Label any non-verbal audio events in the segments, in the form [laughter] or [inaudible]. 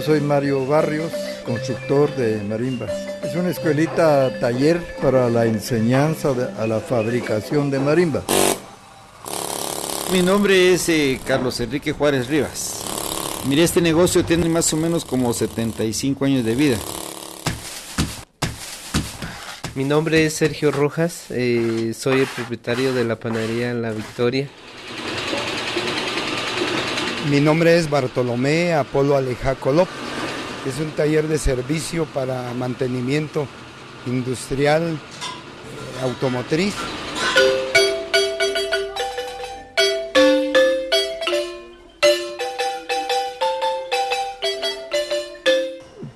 yo soy Mario Barrios, constructor de marimbas. Es una escuelita taller para la enseñanza a la fabricación de marimbas. Mi nombre es eh, Carlos Enrique Juárez Rivas. Mire, este negocio tiene más o menos como 75 años de vida. Mi nombre es Sergio Rojas, eh, soy el propietario de la panadería La Victoria. Mi nombre es Bartolomé Apolo Aleja Colop. Es un taller de servicio para mantenimiento industrial eh, automotriz.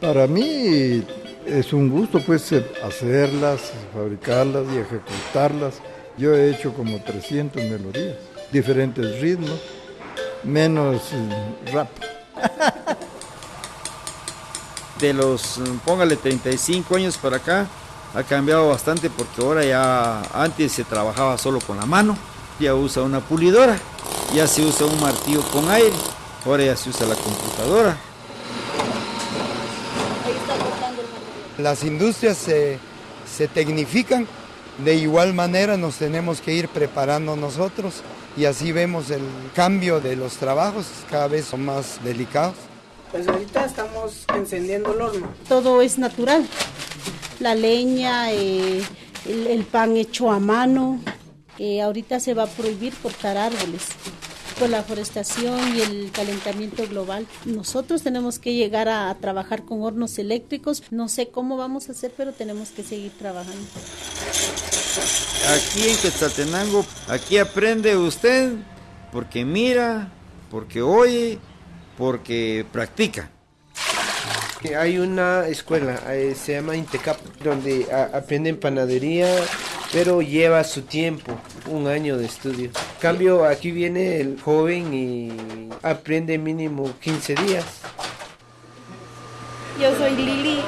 Para mí es un gusto pues hacerlas, fabricarlas y ejecutarlas. Yo he hecho como 300 melodías, diferentes ritmos, menos eh, rap. [laughs] De los, póngale 35 años para acá, ha cambiado bastante porque ahora ya antes se trabajaba solo con la mano, ya usa una pulidora, ya se usa un martillo con aire, ahora ya se usa la computadora. Las industrias se, se tecnifican, de igual manera nos tenemos que ir preparando nosotros y así vemos el cambio de los trabajos, cada vez son más delicados. Pues ahorita estamos encendiendo el horno. Todo es natural, la leña, eh, el, el, pan hecho a mano. Eh, ahorita se va a prohibir cortar árboles por la forestación y el calentamiento global. Nosotros tenemos que llegar a, a, trabajar con hornos eléctricos. No sé cómo vamos a hacer, pero tenemos que seguir trabajando. Aquí en Quetzaltenango, aquí aprende usted porque mira, porque oye, porque practica. Hay una escuela, eh, se llama Intecap, donde aprenden panadería, pero lleva su tiempo, un año de estudio. En cambio, aquí viene el joven y aprende mínimo 15 días. Yo soy Lili,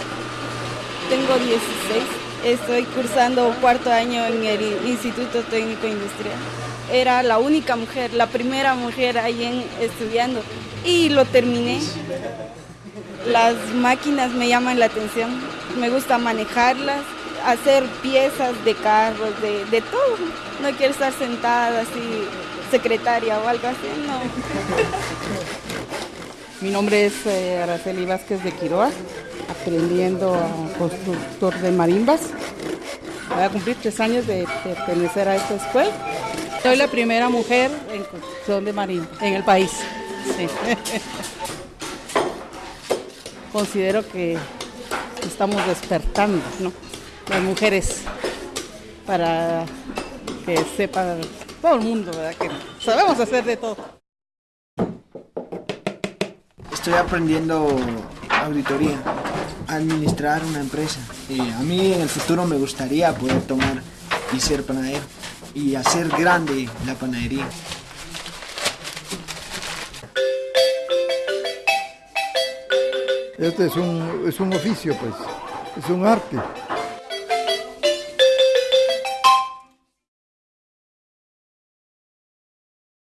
tengo 16, estoy cursando cuarto año en el Instituto Técnico Industrial. Era la única mujer, la primera mujer ahí en, estudiando y lo terminé. Las máquinas me llaman la atención, me gusta manejarlas, hacer piezas de carros, de, de todo. No quiero estar sentada así, secretaria o algo así, no. Mi nombre es eh, Araceli Vázquez de Quiroa, aprendiendo a constructor de marimbas. Voy a cumplir tres años de pertenecer a esta escuela. Soy la primera mujer en construcción de marimba en el país. [laughs] Considero que estamos despertando, ¿no? Las mujeres para que sepa todo el mundo, ¿verdad? Que sabemos hacer de todo. Estoy aprendiendo auditoría, administrar una empresa. Y a mí en el futuro me gustaría poder tomar y ser panadero y hacer grande la panadería. Este es un, es un oficio, pues, es un arte.